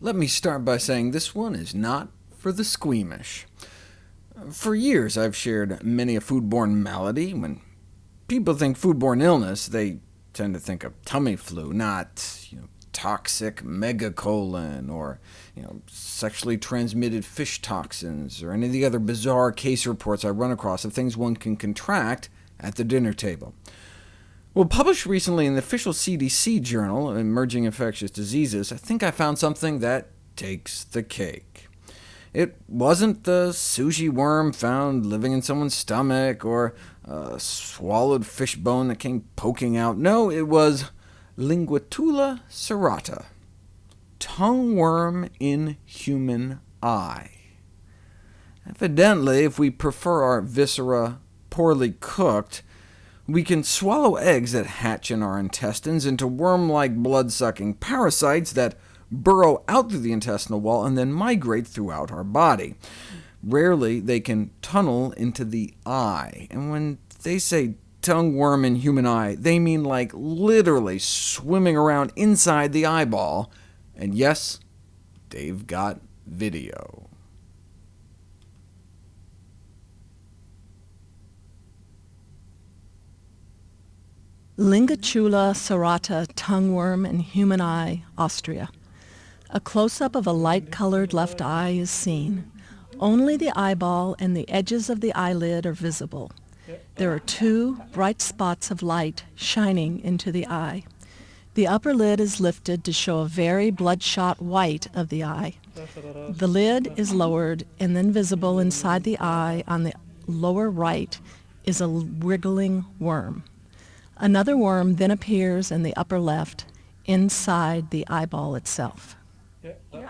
Let me start by saying this one is not for the squeamish. For years I've shared many a foodborne malady. When people think foodborne illness, they tend to think of tummy flu, not you know, toxic megacolon, or you know, sexually transmitted fish toxins, or any of the other bizarre case reports I run across of things one can contract at the dinner table. Well, published recently in the official CDC journal, Emerging Infectious Diseases, I think I found something that takes the cake. It wasn't the sushi worm found living in someone's stomach, or a swallowed fish bone that came poking out. No, it was Linguatula serrata, tongue worm in human eye. Evidently, if we prefer our viscera poorly cooked, we can swallow eggs that hatch in our intestines into worm-like blood-sucking parasites that burrow out through the intestinal wall and then migrate throughout our body. Rarely they can tunnel into the eye, and when they say tongue worm in human eye, they mean like literally swimming around inside the eyeball. And yes, they've got video. Linguatula serrata tongueworm in human eye, Austria. A close-up of a light-colored left eye is seen. Only the eyeball and the edges of the eyelid are visible. There are two bright spots of light shining into the eye. The upper lid is lifted to show a very bloodshot white of the eye. The lid is lowered, and then visible inside the eye on the lower right is a wriggling worm. Another worm then appears in the upper left, inside the eyeball itself. Yeah.